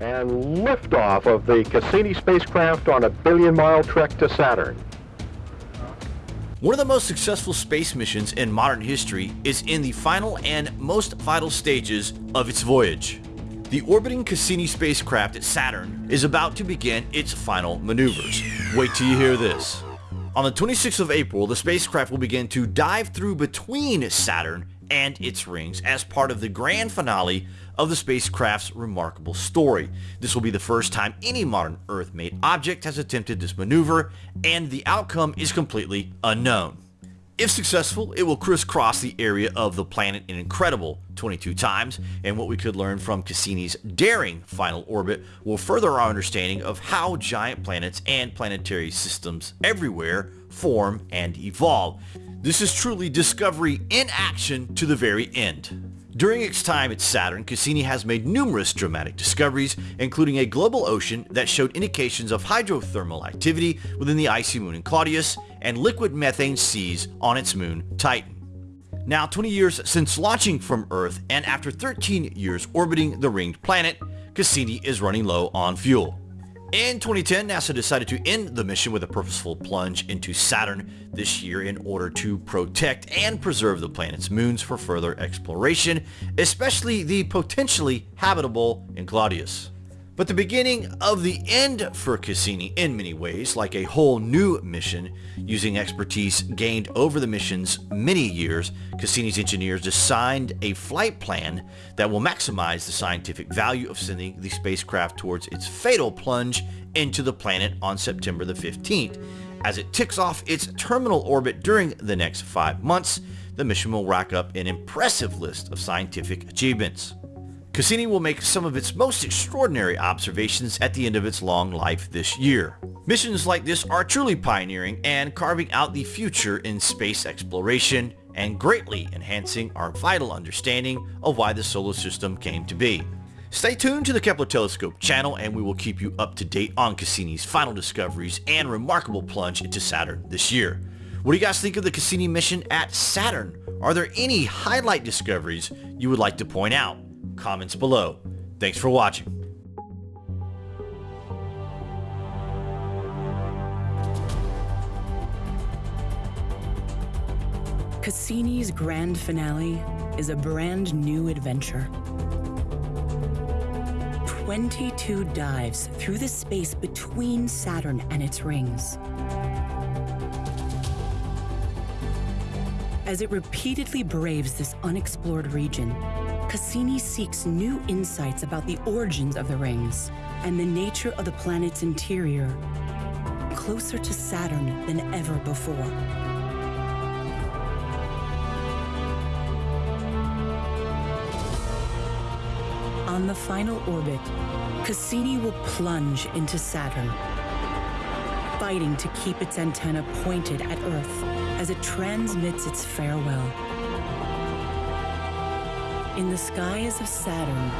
and liftoff of the Cassini spacecraft on a billion-mile trek to Saturn. One of the most successful space missions in modern history is in the final and most vital stages of its voyage. The orbiting Cassini spacecraft at Saturn is about to begin its final maneuvers. Wait till you hear this. On the 26th of April, the spacecraft will begin to dive through between Saturn and its rings as part of the grand finale of the spacecraft's remarkable story. This will be the first time any modern Earth-made object has attempted this maneuver, and the outcome is completely unknown. If successful, it will crisscross the area of the planet an incredible 22 times, and what we could learn from Cassini's daring final orbit will further our understanding of how giant planets and planetary systems everywhere form and evolve. This is truly discovery in action to the very end. During its time at Saturn, Cassini has made numerous dramatic discoveries, including a global ocean that showed indications of hydrothermal activity within the icy moon Enceladus and liquid methane seas on its moon Titan. Now 20 years since launching from Earth and after 13 years orbiting the ringed planet, Cassini is running low on fuel. In 2010, NASA decided to end the mission with a purposeful plunge into Saturn this year in order to protect and preserve the planet's moons for further exploration, especially the potentially habitable Enceladus but the beginning of the end for Cassini in many ways, like a whole new mission. Using expertise gained over the mission's many years, Cassini's engineers designed a flight plan that will maximize the scientific value of sending the spacecraft towards its fatal plunge into the planet on September the 15th. As it ticks off its terminal orbit during the next five months, the mission will rack up an impressive list of scientific achievements. Cassini will make some of its most extraordinary observations at the end of its long life this year. Missions like this are truly pioneering and carving out the future in space exploration and greatly enhancing our vital understanding of why the solar system came to be. Stay tuned to the Kepler Telescope channel and we will keep you up to date on Cassini's final discoveries and remarkable plunge into Saturn this year. What do you guys think of the Cassini mission at Saturn? Are there any highlight discoveries you would like to point out? Comments below. Thanks for watching. Cassini's grand finale is a brand new adventure. 22 dives through the space between Saturn and its rings. As it repeatedly braves this unexplored region, Cassini seeks new insights about the origins of the rings and the nature of the planet's interior, closer to Saturn than ever before. On the final orbit, Cassini will plunge into Saturn, fighting to keep its antenna pointed at Earth as it transmits its farewell. In the skies of Saturn,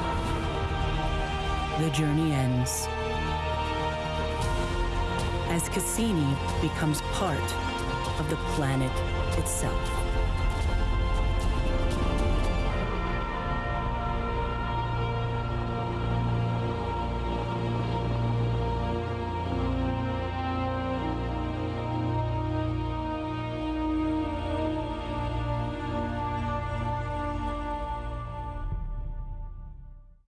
the journey ends. As Cassini becomes part of the planet itself.